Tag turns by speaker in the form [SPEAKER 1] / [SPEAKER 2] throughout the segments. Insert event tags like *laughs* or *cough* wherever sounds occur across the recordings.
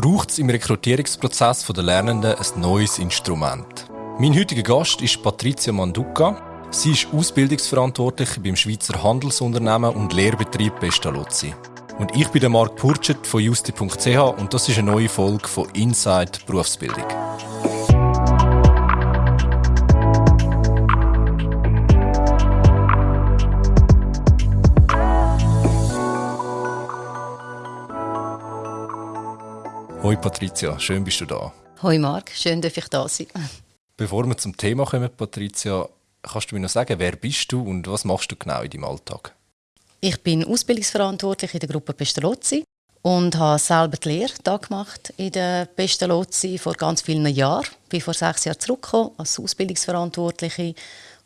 [SPEAKER 1] braucht es im Rekrutierungsprozess der Lernenden ein neues Instrument. Mein heutiger Gast ist Patricia Manduca. Sie ist Ausbildungsverantwortliche beim Schweizer Handelsunternehmen und Lehrbetrieb Pestalozzi. Und ich bin der Marc Purchert von justi.ch und das ist eine neue Folge von Inside Berufsbildung. Hoi Patricia, schön bist du da.
[SPEAKER 2] Hoi Marc, schön, dass ich da sein.
[SPEAKER 1] Bevor wir zum Thema kommen, Patricia, kannst du mir noch sagen, wer bist du und was machst du genau in deinem Alltag?
[SPEAKER 2] Ich bin Ausbildungsverantwortlich in der Gruppe Pestalozzi und habe selber die Lehre da gemacht in der Pestalozzi vor ganz vielen Jahren. Ich bin vor sechs Jahren zurückgekommen als Ausbildungsverantwortliche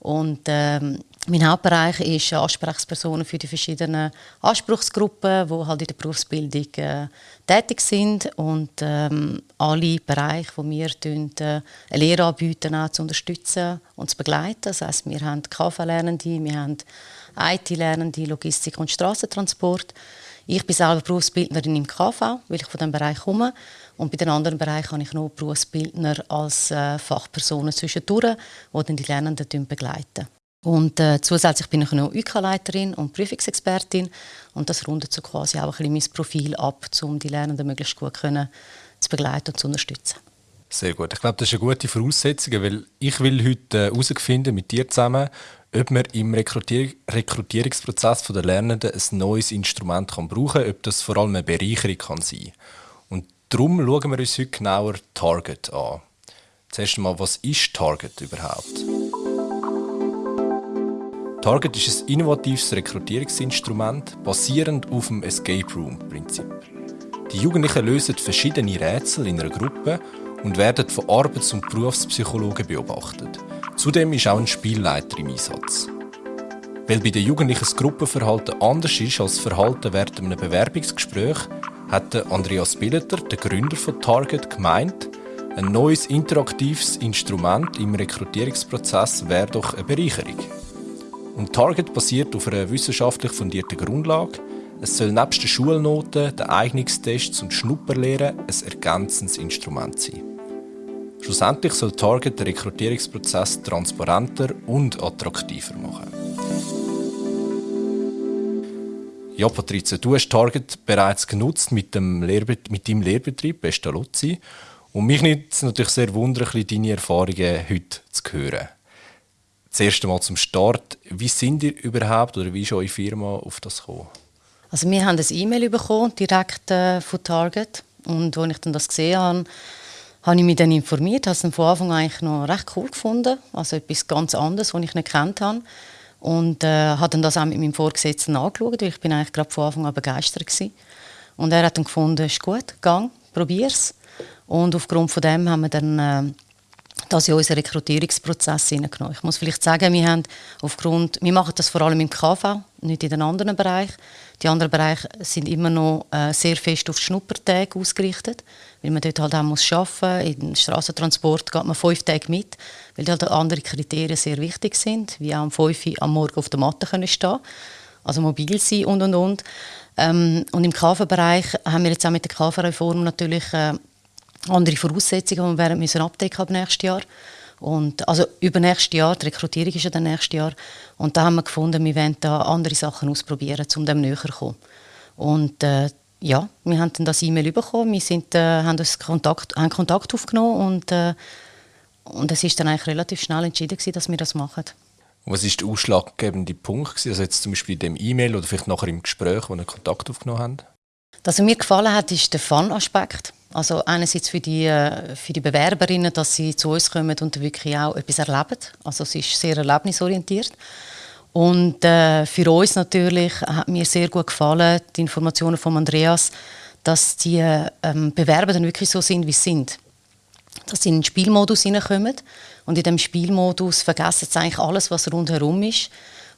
[SPEAKER 2] und ähm, mein Hauptbereich ist Ansprechpersonen für die verschiedenen Anspruchsgruppen, die halt in der Berufsbildung äh, tätig sind und ähm, alle Bereiche, wo wir tun, äh, Lehre anbieten, auch zu unterstützen und zu begleiten. Das heißt, wir haben KV-Lernende, wir haben IT-Lernende, Logistik und Straßentransport. Ich bin selber Berufsbildnerin im KV, weil ich von diesem Bereich komme. Und bei den anderen Bereichen habe ich noch Berufsbildner als äh, Fachpersonen zwischendurch, die dann die Lernenden begleiten. Und äh, zusätzlich bin ich noch UK-Leiterin und Prüfungsexpertin und das rundet so quasi auch ein bisschen mein Profil ab, um die Lernenden möglichst gut können, zu begleiten und zu unterstützen.
[SPEAKER 1] Sehr gut. Ich glaube, das ist eine gute Voraussetzung, weil ich will heute herausfinden mit dir zusammen, ob man im Rekrutier Rekrutierungsprozess der Lernenden ein neues Instrument kann brauchen kann, ob das vor allem eine Bereicherung kann sein Und darum schauen wir uns heute genauer Target an. Zuerst einmal, was ist Target überhaupt? Target ist ein innovatives Rekrutierungsinstrument basierend auf dem Escape Room-Prinzip. Die Jugendlichen lösen verschiedene Rätsel in einer Gruppe und werden von Arbeits- und Berufspsychologen beobachtet. Zudem ist auch ein Spielleiter im Einsatz. Weil bei den Jugendlichen das Gruppenverhalten anders ist als das Verhalten während einem Bewerbungsgespräch, hat Andreas Billeter, der Gründer von Target, gemeint, ein neues interaktives Instrument im Rekrutierungsprozess wäre doch eine Bereicherung. Und Target basiert auf einer wissenschaftlich fundierten Grundlage. Es soll nebst den Schulnoten, den Eignungstests und Schnupperlehren ein ergänzendes Instrument sein. Schlussendlich soll Target den Rekrutierungsprozess transparenter und attraktiver machen. Ja, Patrizia, du hast Target bereits genutzt mit, dem Lehrbet mit deinem Lehrbetrieb Pestalozzi. Und mich nimmt es natürlich sehr wunder, deine Erfahrungen heute zu hören zuerst einmal zum Start. Wie sind ihr überhaupt oder wie ist eure Firma auf das gekommen?
[SPEAKER 2] Also wir haben ein E-Mail bekommen, direkt äh, von Target. Und als ich dann das gesehen habe, habe ich mich dann informiert. Ich habe es von Anfang an eigentlich noch recht cool gefunden. Also etwas ganz anderes, was ich nicht kennt habe. Und äh, habe dann das auch mit meinem Vorgesetzten angeschaut, weil ich bin eigentlich gerade von Anfang an begeistert war. Und er hat dann gefunden, ist gut, gang, probier's. Und aufgrund von dem haben wir dann äh, das in unseren Rekrutierungsprozess hineingenommen. Ich muss vielleicht sagen, wir, haben aufgrund, wir machen das vor allem im KV, nicht in den anderen Bereichen. Die anderen Bereiche sind immer noch äh, sehr fest auf Schnuppertage ausgerichtet, weil man dort halt auch muss arbeiten muss. Im Straßentransport geht man fünf Tage mit, weil halt andere Kriterien sehr wichtig sind, wie auch um fünf Uhr am Morgen auf der Matte können stehen also mobil sein und und und. Ähm, und im KV-Bereich haben wir jetzt auch mit der KV-Reform natürlich äh, andere Voraussetzungen, die wir müssen abdecken ab nächstes Jahr. Und, also über nächstes Jahr, die Rekrutierung ist ja dann nächstes Jahr. Und da haben wir gefunden, wir wollen da andere Sachen ausprobieren, um dem näher zu kommen. Und äh, ja, wir haben dann das E-Mail bekommen, wir sind, äh, haben, uns Kontakt, haben Kontakt aufgenommen und, äh, und es ist dann eigentlich relativ schnell entschieden gewesen, dass wir das machen.
[SPEAKER 1] Was ist der ausschlaggebende Punkt gewesen? Also jetzt zum Beispiel in dem E-Mail oder vielleicht nachher im Gespräch, wo ihr Kontakt aufgenommen habt?
[SPEAKER 2] Was mir gefallen hat, ist der Fun-Aspekt. Also einerseits für die, äh, für die Bewerberinnen, dass sie zu uns kommen und wirklich auch etwas erleben. Also es ist sehr erlebnisorientiert. Und äh, für uns natürlich hat mir sehr gut gefallen, die Informationen von Andreas, dass die ähm, Bewerber dann wirklich so sind, wie sie sind. Dass sie in den Spielmodus hineinkommen und in dem Spielmodus vergessen sie eigentlich alles, was rundherum ist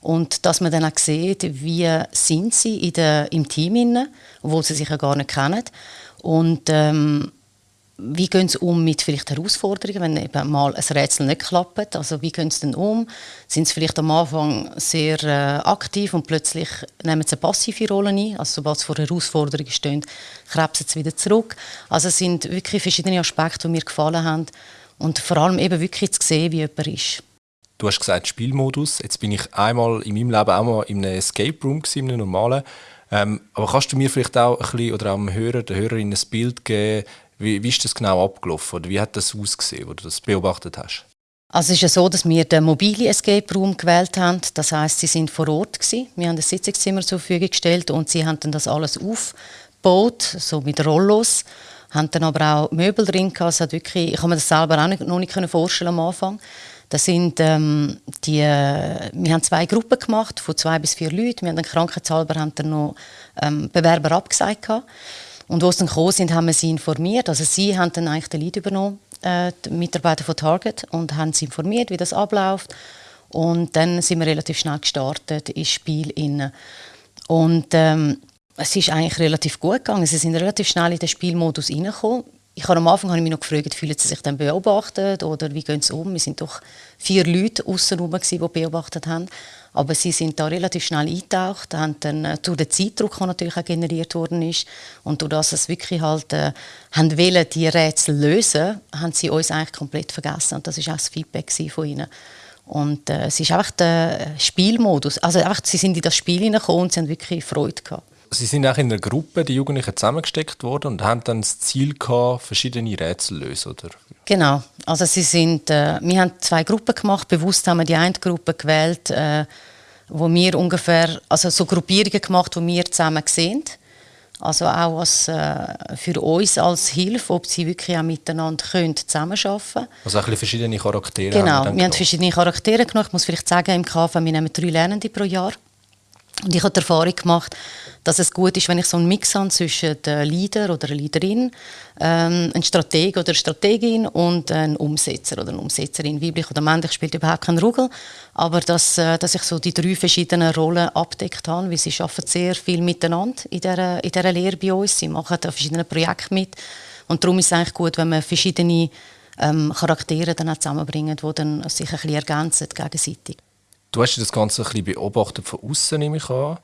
[SPEAKER 2] und dass man dann auch sieht, wie sind sie in der, im Team inne, obwohl sie sich ja gar nicht kennen. Und ähm, wie gehen sie um mit vielleicht Herausforderungen, wenn eben mal ein Rätsel nicht klappt? Also wie gehen sie denn um? Sind sie vielleicht am Anfang sehr äh, aktiv und plötzlich nehmen sie eine passive Rolle ein? Also sobald sie vor Herausforderungen stehen, krebsen sie wieder zurück. Also es sind wirklich verschiedene Aspekte, die mir gefallen haben und vor allem eben wirklich zu sehen, wie jemand ist.
[SPEAKER 1] Du hast gesagt Spielmodus. Jetzt bin ich einmal in meinem Leben auch mal in einem Escape Room in einem normalen. Ähm, aber kannst du mir vielleicht auch ein bisschen oder dem Hörer, der Hörerin ein Bild geben, wie, wie ist das genau abgelaufen oder wie hat das ausgesehen, wo du das beobachtet hast?
[SPEAKER 2] Also es ist ja so, dass wir den mobilen Escape Room gewählt haben. Das heißt, sie sind vor Ort gewesen. Wir haben ein Sitzungszimmer zur Verfügung gestellt und sie haben dann das alles aufgebaut, so mit Rollos. Haben dann aber auch Möbel drin gehabt. Es hat wirklich, ich kann mir das selber auch nicht, noch nicht vorstellen am Anfang. Das sind ähm, die, wir haben zwei Gruppen gemacht von zwei bis vier Leuten. Wir haben dann krankheitshalber haben dann noch ähm, Bewerber abgesagt gehabt. Und als sie dann gekommen sind, haben wir sie informiert. Also sie haben dann eigentlich den Lead übernommen, äh, die Mitarbeiter von Target, und haben sie informiert, wie das abläuft. Und dann sind wir relativ schnell gestartet ins Spiel. Innen. Und ähm, es ist eigentlich relativ gut gegangen. Sie sind relativ schnell in den Spielmodus reingekommen. Ich habe am Anfang habe ich mich noch gefragt, fühlen sie sich dann beobachtet oder wie gehen sie um? Wir sind doch vier Leute außenrum, die beobachtet haben. Aber sie sind da relativ schnell eingetaucht, haben dann äh, durch den Zeitdruck, der natürlich auch generiert worden ist und durch das es wirklich halt äh, haben wollen, die Rätsel lösen, haben sie uns eigentlich komplett vergessen und das ist auch das Feedback von ihnen. Und äh, es ist einfach der Spielmodus, also einfach, sie sind in das Spiel hineingekommen und sie haben wirklich Freude gehabt.
[SPEAKER 1] Sie sind auch in einer Gruppe, die Jugendlichen zusammengesteckt worden und haben dann das Ziel gehabt, verschiedene Rätsel zu lösen, oder?
[SPEAKER 2] Genau. Also sie sind, äh, wir haben zwei Gruppen gemacht. Bewusst haben wir die eine Gruppe gewählt, äh, wo wir ungefähr, also so Gruppierungen gemacht, wo wir zusammen sehen. Also auch als, äh, für uns als Hilfe, ob sie wirklich auch miteinander können zusammenarbeiten können.
[SPEAKER 1] Also auch ein verschiedene Charaktere
[SPEAKER 2] Genau,
[SPEAKER 1] haben
[SPEAKER 2] wir, wir haben verschiedene Charaktere genommen. Ich muss vielleicht sagen, im KV, wir nehmen drei Lernende pro Jahr. Und ich habe die Erfahrung gemacht, dass es gut ist, wenn ich so einen Mix habe zwischen einem Leader oder einer Leaderin, ähm, einem Strateg oder Strategin und einem Umsetzer oder einer Umsetzerin. Weiblich oder männlich spielt überhaupt keine Rolle. Aber dass, äh, dass ich so die drei verschiedenen Rollen abdeckt habe, weil sie arbeiten sehr viel miteinander in dieser, in dieser Lehre bei uns. Sie machen da verschiedene Projekte mit. Und darum ist es eigentlich gut, wenn man verschiedene ähm, Charaktere dann auch zusammenbringt, die dann sich ein bisschen ergänzen gegenseitig.
[SPEAKER 1] Du hast das Ganze ein bisschen beobachtet von außen, nehme ich an.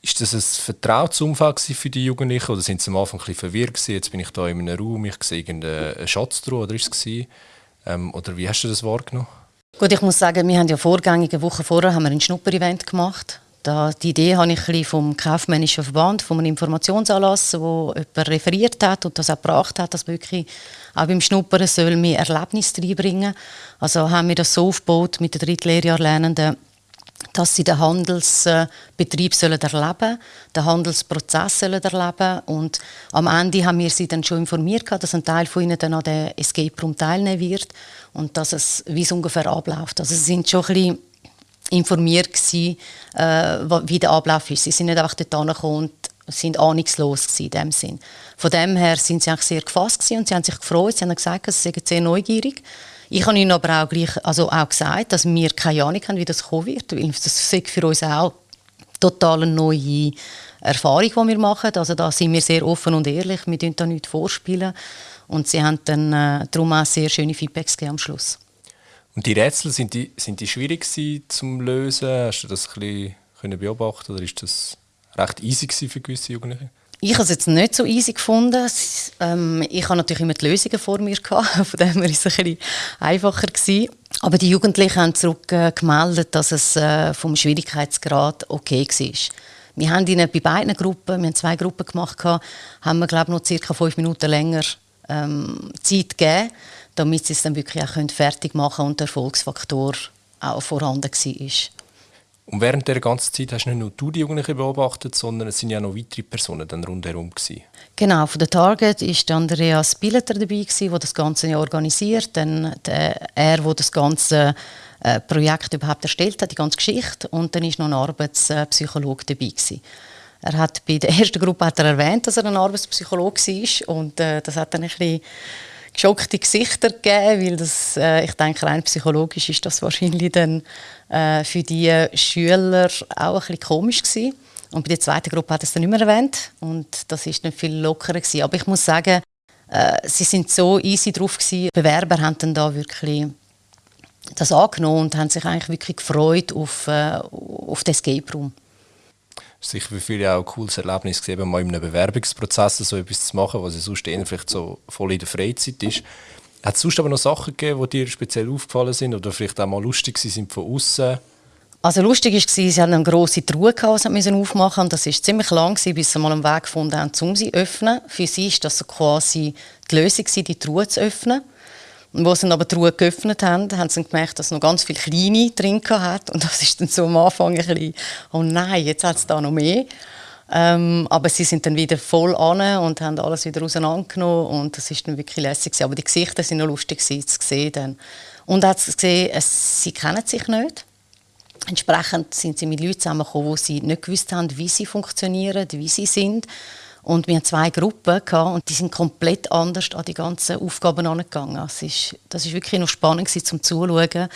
[SPEAKER 1] Ist das ein vertrautes Umfeld für die Jugendlichen oder sind sie am Anfang ein bisschen verwirrt gewesen? Jetzt bin ich da in einem Raum, ich sehe irgendeinen Schatz drin, oder ist es ähm, Oder wie hast du das wahrgenommen?
[SPEAKER 2] Gut, ich muss sagen, wir haben ja vorgängige Woche vorher haben wir ein Schnupper-Event gemacht. Da, die Idee habe ich vom kaufmännischen Verband, von einem Informationsanlass, wo jemand referiert hat und das auch gebracht hat, dass man wirklich auch beim Schnuppern soll mehr Erlebnis reinbringen Also haben wir das so aufgebaut mit den Drittlehrjahrlernenden, dass sie den Handelsbetrieb sollen erleben den Handelsprozess sollen erleben und am Ende haben wir sie dann schon informiert, dass ein Teil von ihnen dann an der Escape Room teilnehmen wird und dass es, wie es ungefähr abläuft. Also sie sind schon ein bisschen informiert gewesen, äh, wie der Ablauf ist. Sie sind nicht einfach dort angekommen und sind ahnungslos in dem Sinn. Von dem her sind sie eigentlich sehr gefasst und sie haben sich gefreut. Sie haben gesagt, sie sind sehr neugierig ich habe ihnen aber auch, gleich, also auch gesagt, dass wir keine Ahnung haben, wie das kommen wird. Weil das ist für uns auch total eine neue Erfahrung, die wir machen. Also da sind wir sehr offen und ehrlich. Wir tun da nichts vorspielen. Und sie haben dann äh, darum auch sehr schöne Feedbacks am Schluss.
[SPEAKER 1] Und die Rätsel, sind die, sind die schwierig zu lösen? Hast du das ein bisschen beobachten oder ist das recht easy für gewisse Jugendliche?
[SPEAKER 2] Ich habe es jetzt nicht so easy gefunden. Ähm, ich habe natürlich immer die Lösungen vor mir gehabt, *laughs* von dem ist es ein einfacher gewesen. Aber die Jugendlichen haben zurückgemeldet, äh, dass es äh, vom Schwierigkeitsgrad okay war. Wir haben ihnen bei beiden Gruppen, wir haben zwei Gruppen gemacht, haben wir glaube noch circa fünf Minuten länger ähm, Zeit gegeben, damit sie es dann wirklich auch fertig machen können und der Erfolgsfaktor auch vorhanden war.
[SPEAKER 1] Und während der ganzen Zeit hast nicht nur du die Jugendlichen beobachtet, sondern es sind ja noch weitere Personen dann rundherum gewesen.
[SPEAKER 2] Genau, von der Target ist Andreas Billeter dabei der das Ganze organisiert, dann der, er, der das ganze äh, Projekt überhaupt erstellt hat, die ganze Geschichte, und dann ist noch ein Arbeitspsychologe dabei gewesen. Er hat bei der ersten Gruppe hat er erwähnt, dass er ein Arbeitspsychologe war und äh, das hat dann ein bisschen geschockte Gesichter gegeben, weil das, äh, ich denke, rein psychologisch ist das wahrscheinlich dann äh, für die Schüler auch ein bisschen komisch gewesen. Und bei der zweiten Gruppe hat es dann nicht mehr erwähnt und das ist dann viel lockerer gewesen. Aber ich muss sagen, äh, sie sind so easy drauf gewesen. Die Bewerber haben dann da wirklich das angenommen und haben sich eigentlich wirklich gefreut auf, äh, auf den Escape Room.
[SPEAKER 1] Sicher für viele auch ein cooles Erlebnis, gewesen, mal in einem Bewerbungsprozess so etwas zu machen, was sonst eher vielleicht so voll in der Freizeit ist. Hat es sonst aber noch Sachen gegeben, die dir speziell aufgefallen sind oder vielleicht auch mal lustig sind von außen?
[SPEAKER 2] Also lustig war, sie hatten eine grosse Truhe, die sie aufmachen mussten. Das war ziemlich lang, bis sie mal einen Weg gefunden haben, um sie zu öffnen. Für sie war das quasi die Lösung, die Truhe zu öffnen. Und als sie aber die Truhe geöffnet haben, haben sie gemerkt, dass es noch ganz viele kleine drin hat. Und das ist dann so am Anfang ein bisschen, oh nein, jetzt hat es da noch mehr. Ähm, aber sie sind dann wieder voll an und haben alles wieder auseinandergenommen und das ist dann wirklich lässig. Aber die Gesichter sind noch lustig zu sehen. Dann. Und hat gesehen, es, sie kennen sich nicht. Entsprechend sind sie mit Leuten zusammengekommen, die sie nicht gewusst haben, wie sie funktionieren, wie sie sind. Und wir hatten zwei Gruppen und die sind komplett anders an die ganzen Aufgaben angegangen. Das ist, das ist wirklich noch spannend zum Zuschauen,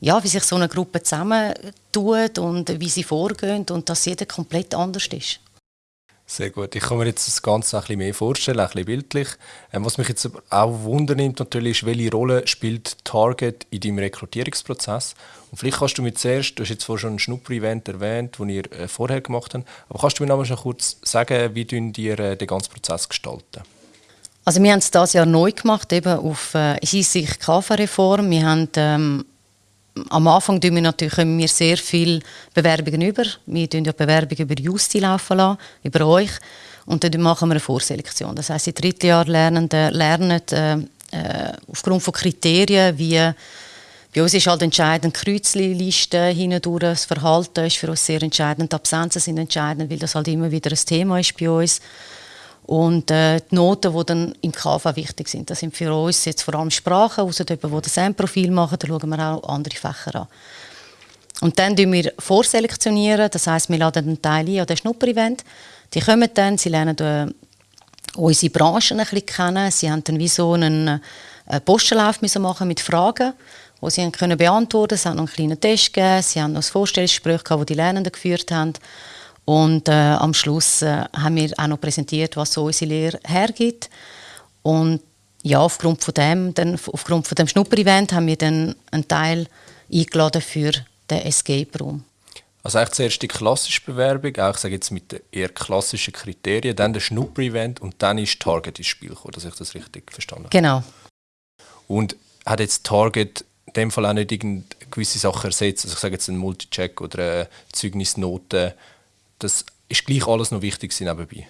[SPEAKER 2] ja, wie sich so eine Gruppe zusammentut und wie sie vorgehen und dass jeder komplett anders ist.
[SPEAKER 1] Sehr gut. Ich kann mir jetzt das Ganze ein bisschen mehr vorstellen, ein bisschen bildlich. Ähm, was mich jetzt auch wundernimmt natürlich ist, welche Rolle spielt Target in deinem Rekrutierungsprozess? Und vielleicht kannst du mir zuerst, du hast jetzt vorhin schon ein Schnupper-Event erwähnt, das ihr äh, vorher gemacht habt, aber kannst du mir noch schon kurz sagen, wie ihr äh, den ganzen Prozess gestalten?
[SPEAKER 2] Also wir haben es dieses Jahr neu gemacht, eben auf äh, Hinsicht KV-Reform. Wir haben ähm, am Anfang tun wir natürlich wir sehr viele Bewerbungen über. Wir tun ja Bewerbungen über Justi laufen lassen, über euch. Und dann machen wir eine Vorselektion. Das heißt, die Drittjahrlernenden lernen äh, äh, aufgrund von Kriterien, wie bei uns ist halt entscheidend Kreuzliste hindurch, das Verhalten ist für uns sehr entscheidend, die Absenzen sind entscheidend, weil das halt immer wieder ein Thema ist bei uns. Und äh, die Noten, die dann im KV wichtig sind, das sind für uns jetzt vor allem Sprachen, außer jemand, der das SAM-Profil machen, da schauen wir auch andere Fächer an. Und dann selektionieren wir vorselektionieren, das heißt, wir laden einen Teil ein an das Schnupper-Event. Die kommen dann, sie lernen äh, unsere Branchen ein bisschen kennen, sie haben dann wie so einen äh, Postenlauf müssen machen mit Fragen, die sie können beantworten. Sie haben noch einen kleinen Test gegeben, sie haben noch ein Vorstellungsgespräch gehabt, das die Lernenden geführt haben. Und äh, am Schluss äh, haben wir auch noch präsentiert, was so unsere Lehre hergibt. Und ja, aufgrund von dem, dann, aufgrund von dem Schnupper-Event haben wir dann einen Teil eingeladen für den Escape Room.
[SPEAKER 1] Also eigentlich zuerst die klassische Bewerbung, auch ich sage jetzt mit den eher klassischen Kriterien, dann der Schnupper-Event und dann ist Target ins Spiel gekommen, dass ich das richtig verstanden habe.
[SPEAKER 2] Genau.
[SPEAKER 1] Und hat jetzt Target in dem Fall auch nicht gewisse Sachen ersetzt, also ich sage jetzt einen Multicheck oder eine Zeugnisnote, das ist gleich alles noch wichtig nebenbei.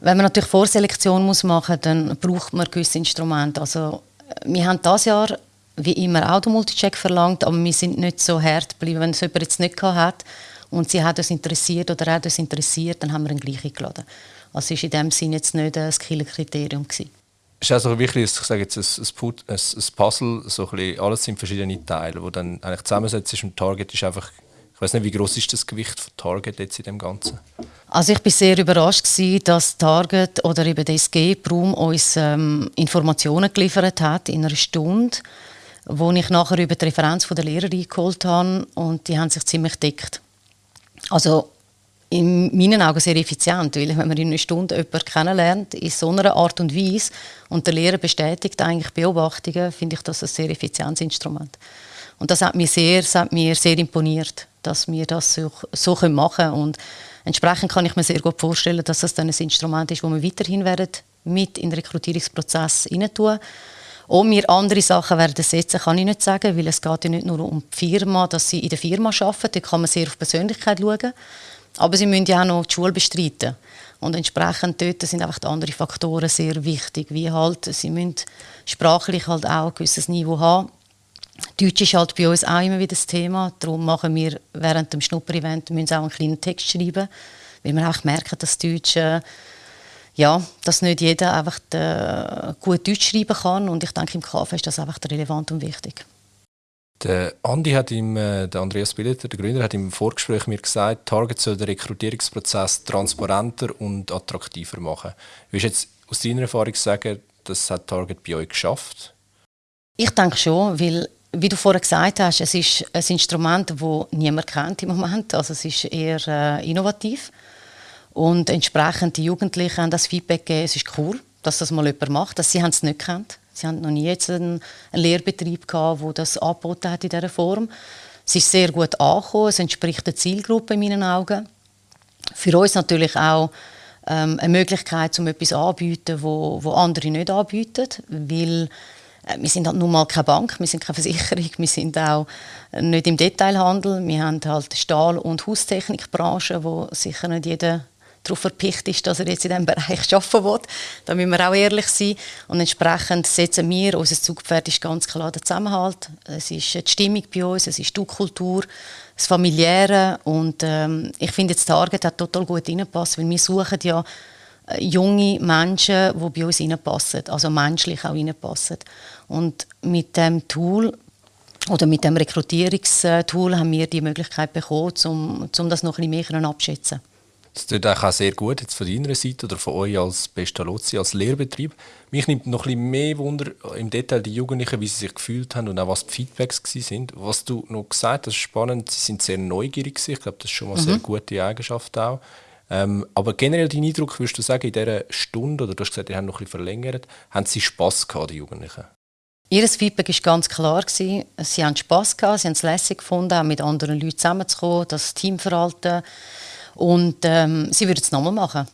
[SPEAKER 2] Wenn man natürlich Vorselektion muss machen muss, dann braucht man gewisse Instrumente. Also, wir haben dieses Jahr wie immer auch den Multicheck verlangt, aber wir sind nicht so hart geblieben, wenn es jemand jetzt nicht hat und sie hat uns interessiert oder er hat uns interessiert, dann haben wir ihn gleich eingeladen. Also es war in dem Sinne jetzt nicht ein Skiller-Kriterium. Es
[SPEAKER 1] ist also wirklich, ich sage jetzt, ein, ein, Puzzle, so ein bisschen, alles sind verschiedene Teile, die dann eigentlich zusammensetzt und Target ist einfach weiß nicht, wie groß ist das Gewicht von Target jetzt in dem Ganzen?
[SPEAKER 2] Also ich bin sehr überrascht gewesen, dass Target oder eben der Escape Room uns ähm, Informationen geliefert hat in einer Stunde, wo ich nachher über die Referenz der Lehrerin geholt habe und die haben sich ziemlich deckt. Also in meinen Augen sehr effizient, weil wenn man in einer Stunde jemanden kennenlernt, in so einer Art und Weise und der Lehrer bestätigt eigentlich Beobachtungen, finde ich das ein sehr effizientes Instrument. Und das hat mir sehr, das hat mir sehr imponiert dass wir das so, so machen können. Und entsprechend kann ich mir sehr gut vorstellen, dass das dann ein Instrument ist, das wir weiterhin werden mit in den Rekrutierungsprozess tun. Ob wir andere Sachen werden setzen, kann ich nicht sagen, weil es geht ja nicht nur um die Firma, dass sie in der Firma arbeiten, da kann man sehr auf Persönlichkeit schauen, aber sie müssen ja auch noch die Schule bestreiten. Und entsprechend dort sind einfach die anderen Faktoren sehr wichtig, wie halt, sie müssen sprachlich halt auch ein gewisses Niveau haben Deutsch ist halt bei uns auch immer wieder das Thema. Darum machen wir während dem Schnupper-Event auch einen kleinen Text schreiben, weil wir auch merken, dass Deutsch, äh, ja, dass nicht jeder einfach äh, gut Deutsch schreiben kann. Und ich denke, im KV ist das einfach relevant und wichtig.
[SPEAKER 1] Der Andi hat im, äh, der Andreas Billeter, der Gründer, hat im Vorgespräch mir gesagt, Target soll den Rekrutierungsprozess transparenter und attraktiver machen. Willst du jetzt aus deiner Erfahrung sagen, das hat Target bei euch geschafft?
[SPEAKER 2] Ich denke schon, weil wie du vorher gesagt hast, es ist ein Instrument, das niemand kennt im Moment. Also es ist eher äh, innovativ. Und entsprechend die Jugendlichen haben das Feedback gegeben, es ist cool. dass das mal jemand macht. Dass sie haben es nicht kennt. Sie haben noch nie jetzt einen, einen Lehrbetrieb wo das angeboten hat in dieser Form. Es ist sehr gut angekommen. Es entspricht der Zielgruppe in meinen Augen. Für uns natürlich auch ähm, eine Möglichkeit, um etwas anzubieten, wo, wo andere nicht anbieten, weil wir sind halt nun mal keine Bank, wir sind keine Versicherung, wir sind auch nicht im Detailhandel. Wir haben halt Stahl- und Haustechnikbranche, wo sicher nicht jeder darauf verpicht ist, dass er jetzt in diesem Bereich *laughs* arbeiten will. Da müssen wir auch ehrlich sein. Und entsprechend setzen wir, unser Zugpferd ist ganz klar der Zusammenhalt. Es ist die Stimmung bei uns, es ist die Kultur, das Familiäre. Und ähm, ich finde, das Target hat total gut reingepasst, weil wir suchen ja äh, junge Menschen, die bei uns reinpassen, also menschlich auch reinpassen. Und mit dem Tool oder mit dem Rekrutierungstool haben wir die Möglichkeit bekommen, um, um das noch ein bisschen mehr abschätzen
[SPEAKER 1] das tut auch sehr gut jetzt von deiner Seite oder von euch als Pestalozzi, als Lehrbetrieb. Mich nimmt noch ein bisschen mehr Wunder im Detail die Jugendlichen, wie sie sich gefühlt haben und auch was die Feedbacks sind. Was du noch gesagt hast, spannend, sie sind sehr neugierig Ich glaube, das ist schon mal eine mhm. sehr gute Eigenschaft auch. Ähm, aber generell dein Eindruck, würdest du sagen, in dieser Stunde, oder du hast gesagt, die haben noch ein bisschen verlängert, haben sie Spass gehabt, die Jugendlichen?
[SPEAKER 2] Ihr Feedback war ganz klar. Sie haben Spass gehabt, sie haben es lässig gefunden, auch mit anderen Leuten zusammenzukommen, das Teamverhalten und ähm, sie würden es nochmal machen.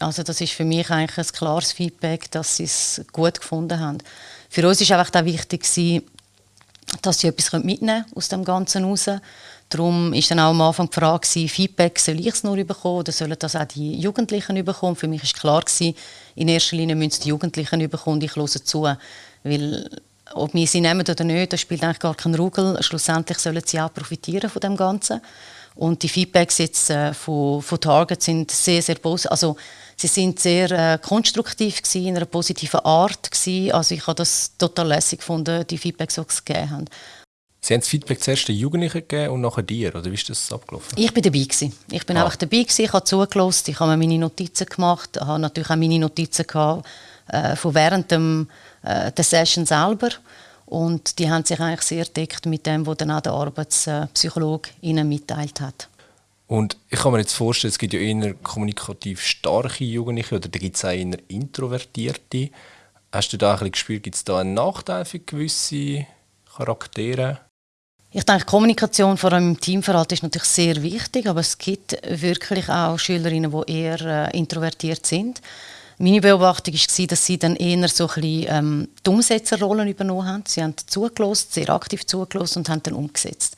[SPEAKER 2] Also das ist für mich eigentlich ein klares Feedback, dass sie es gut gefunden haben. Für uns ist einfach auch wichtig, dass sie etwas mitnehmen aus dem Ganzen raus. Darum ist dann auch am Anfang die Frage, Feedback, soll ich es nur bekommen oder sollen das auch die Jugendlichen bekommen? Für mich war klar, in erster Linie müssen die Jugendlichen bekommen und ich höre zu. Weil ob wir sie nehmen oder nicht, das spielt eigentlich gar keinen Rugel. Schlussendlich sollen sie auch profitieren von dem Ganzen. Und die Feedbacks jetzt äh, von, von Target sind sehr, sehr positiv. Also, sie sind sehr äh, konstruktiv gewesen, in einer positiven Art gewesen. Also ich habe das total lässig gefunden, die Feedbacks, die sie gegeben haben.
[SPEAKER 1] Sie haben das Feedback zuerst den Jugendlichen gegeben und nachher dir, oder wie ist das abgelaufen?
[SPEAKER 2] Ich bin dabei gewesen. Ich bin ah. einfach dabei gewesen, ich habe zugelassen, ich habe mir meine Notizen gemacht, ich habe natürlich auch meine Notizen gehabt, äh, von während dem, äh, der Session selber und die haben sich eigentlich sehr deckt mit dem, was dann auch der Arbeitspsychologe ihnen mitteilt hat.
[SPEAKER 1] Und ich kann mir jetzt vorstellen, es gibt ja eher kommunikativ starke Jugendliche oder da gibt es auch eher introvertierte. Hast du da ein bisschen gespürt, gibt es da einen Nachteil für gewisse Charaktere?
[SPEAKER 2] Ich denke, Kommunikation vor allem im Teamverhalten ist natürlich sehr wichtig, aber es gibt wirklich auch Schülerinnen, die eher äh, introvertiert sind. Meine Beobachtung war, dass sie dann eher so ein bisschen, ähm, die Umsetzerrollen übernommen haben. Sie haben zugelassen, sehr aktiv zugelassen und haben dann umgesetzt.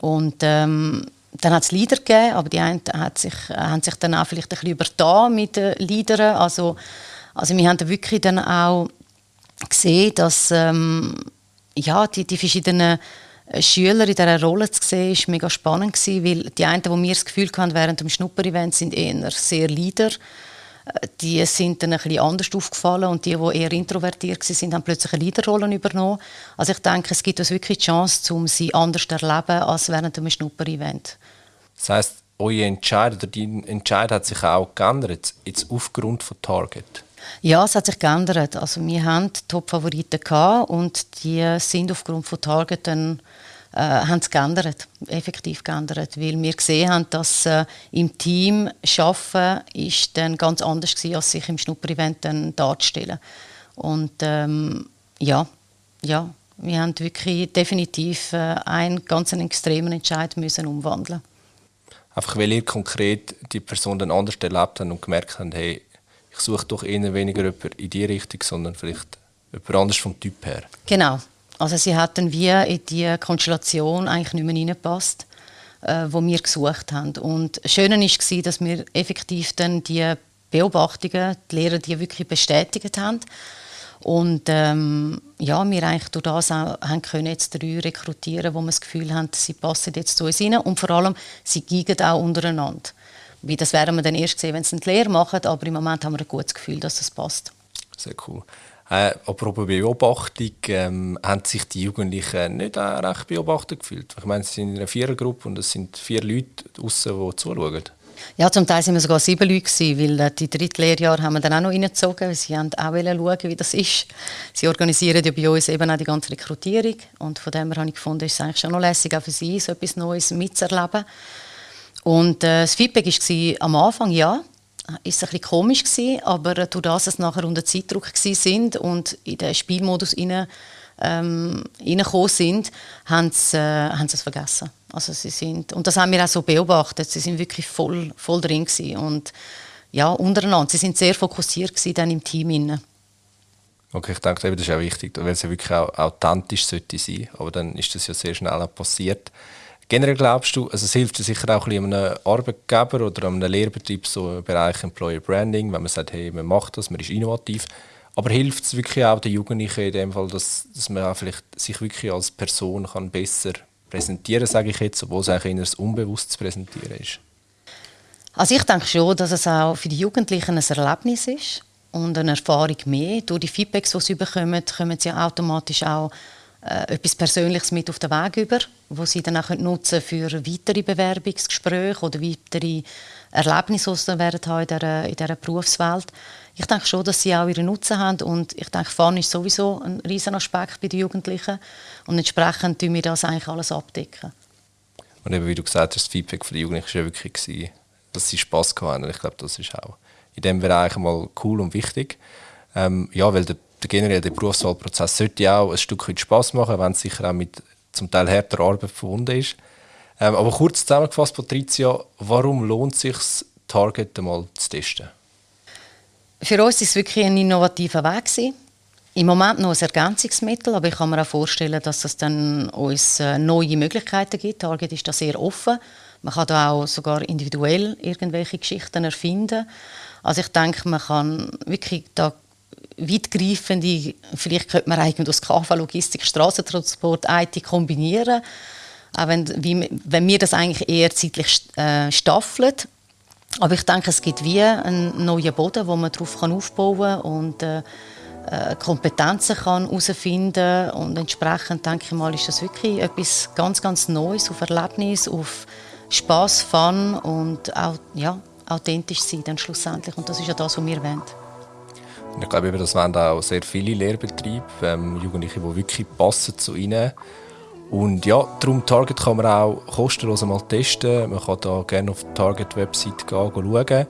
[SPEAKER 2] Und ähm, dann hat es Leader gegeben, aber die einen hat sich, haben sich dann auch vielleicht ein bisschen übertan mit den Leadern. Also, also wir haben dann wirklich dann auch gesehen, dass ähm, ja, die, die verschiedenen Schüler in dieser Rolle zu sehen, war mega spannend gewesen, weil die einen, die wir das Gefühl hatten während dem Schnupper-Event, sind eher sehr Leader die sind dann ein bisschen anders aufgefallen und die, die eher introvertiert waren, haben plötzlich eine Leaderrolle übernommen. Also ich denke, es gibt uns wirklich die Chance, um sie anders zu erleben als während einem Schnupper-Event.
[SPEAKER 1] Das heisst, euer Entscheid oder dein Entscheid hat sich auch geändert, jetzt aufgrund von Target?
[SPEAKER 2] Ja, es hat sich geändert. Also wir hatten Top-Favoriten und die sind aufgrund von Target dann äh, haben es geändert, effektiv geändert, weil wir gesehen haben, dass äh, im Team arbeiten ist dann ganz anders gewesen, als sich im Schnupper-Event dann darzustellen. Und ähm, ja, ja, wir haben wirklich definitiv äh, einen ganz extremen Entscheid müssen umwandeln.
[SPEAKER 1] Einfach weil ihr konkret die Person dann anders erlebt habt und gemerkt habt, hey, ich suche doch eher weniger jemanden in die Richtung, sondern vielleicht jemand anders vom Typ her.
[SPEAKER 2] Genau, also sie dann wie in die Konstellation eigentlich nicht mehr reingepasst, äh, wo wir gesucht haben. Und das Schöne war, dass wir effektiv dann die Beobachtungen, die Lehrer, die wirklich bestätigt haben. Und ähm, ja, wir eigentlich durch das auch haben können jetzt drei rekrutieren, wo wir das Gefühl haben, sie passen jetzt zu uns rein. Und vor allem, sie geigen auch untereinander. Wie das werden wir dann erst sehen, wenn sie eine Lehre machen, aber im Moment haben wir ein gutes Gefühl, dass das passt.
[SPEAKER 1] Sehr cool. Äh, apropos Beobachtung, ähm, haben sich die Jugendlichen nicht auch recht beobachtet gefühlt? Ich meine, sie sind in einer Vierergruppe und es sind vier Leute draußen, die zuschauen.
[SPEAKER 2] Ja, zum Teil waren wir sogar sieben Leute, gewesen, weil äh, die dritte Lehrjahr haben wir dann auch noch reingezogen, weil sie haben auch schauen, wie das ist. Sie organisieren ja bei uns eben auch die ganze Rekrutierung und von dem her habe ich gefunden, ist es eigentlich schon noch lässig, auch für sie so etwas Neues mitzuerleben. Und äh, das Feedback war am Anfang ja, ist ein bisschen komisch gewesen, aber durch das, dass nachher unter Zeitdruck sind und in den Spielmodus rein, ähm, sind, haben sie, äh, haben sie es vergessen. Also sie sind, und das haben wir auch so beobachtet, sie sind wirklich voll, voll drin gewesen und ja, untereinander, sie sind sehr fokussiert gewesen dann im Team. Rein.
[SPEAKER 1] Okay, ich denke, das ist auch wichtig, weil es ja wirklich auch authentisch sollte aber dann ist das ja sehr schnell passiert. Generell glaubst du, also es hilft sicher auch ein einem Arbeitgeber oder einem Lehrbetrieb so im Bereich Employer Branding, wenn man sagt, hey, man macht das, man ist innovativ. Aber hilft es wirklich auch den Jugendlichen in dem Fall, dass, dass man auch vielleicht sich wirklich als Person kann besser präsentieren, sage ich jetzt, obwohl es eigentlich eher unbewusst zu präsentieren ist?
[SPEAKER 2] Also ich denke schon, dass es auch für die Jugendlichen ein Erlebnis ist und eine Erfahrung mehr. Durch die Feedbacks, die sie bekommen, kommen sie automatisch auch äh, etwas Persönliches mit auf den Weg über, wo sie dann auch nutzen für weitere Bewerbungsgespräche oder weitere Erlebnisse, die sie werden haben in dieser, in dieser Berufswelt. Ich denke schon, dass sie auch ihren Nutzen haben und ich denke, Fahren ist sowieso ein riesen Aspekt bei den Jugendlichen und entsprechend tun wir das eigentlich alles abdecken.
[SPEAKER 1] Und eben, wie du gesagt hast, das Feedback von den Jugendlichen war wirklich, dass sie Spass hatten ich glaube, das ist auch in diesem Bereich mal cool und wichtig. Ähm, ja, weil der der generell der Berufswahlprozess sollte auch ein Stück weit Spass machen, wenn es sicher auch mit zum Teil härter Arbeit verbunden ist. Ähm, aber kurz zusammengefasst, Patricia, warum lohnt es sich, Target einmal zu testen?
[SPEAKER 2] Für uns ist es wirklich ein innovativer Weg gewesen. Im Moment noch ein Ergänzungsmittel, aber ich kann mir auch vorstellen, dass es dann uns äh, neue Möglichkeiten gibt. Target ist da sehr offen. Man kann da auch sogar individuell irgendwelche Geschichten erfinden. Also ich denke, man kann wirklich da weitgreifende, vielleicht könnte man eigentlich das KV Logistik, Straßentransport, IT kombinieren, auch wenn, wie, wenn wir das eigentlich eher zeitlich äh, staffeln. Aber ich denke, es gibt wie einen neuen Boden, wo man darauf aufbauen kann und äh, äh Kompetenzen kann herausfinden und entsprechend denke ich mal, ist das wirklich etwas ganz, ganz Neues auf Erlebnis, auf Spaß, Fun und auch ja, authentisch sein dann schlussendlich und das ist ja das, was wir wollen.
[SPEAKER 1] Ich glaube, das wollen auch sehr viele Lehrbetriebe, ähm, Jugendliche, die wirklich passen zu ihnen. Und ja, darum Target kann man auch kostenlos mal testen. Man kann da gerne auf die Target-Website gehen, schauen.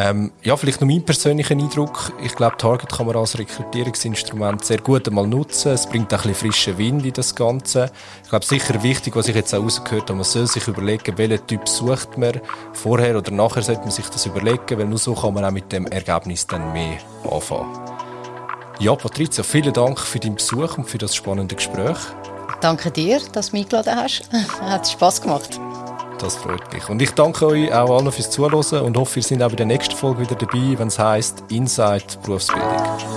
[SPEAKER 1] Ähm, ja, vielleicht noch mein persönlicher Eindruck. Ich glaube, Target kann man als Rekrutierungsinstrument sehr gut einmal nutzen. Es bringt auch ein bisschen frischen Wind in das Ganze. Ich glaube, sicher wichtig, was ich jetzt auch rausgehört habe, man soll sich überlegen, welchen Typ sucht man. Vorher oder nachher sollte man sich das überlegen, weil nur so kann man auch mit dem Ergebnis dann mehr anfangen. Ja, Patricia, vielen Dank für deinen Besuch und für das spannende Gespräch.
[SPEAKER 2] Danke dir, dass du mich eingeladen hast. *laughs* Hat Spass gemacht.
[SPEAKER 1] Das freut mich. Und ich danke euch auch allen fürs Zuhören und hoffe, ihr seid auch bei der nächsten Folge wieder dabei, wenn es heisst Inside Berufsbildung.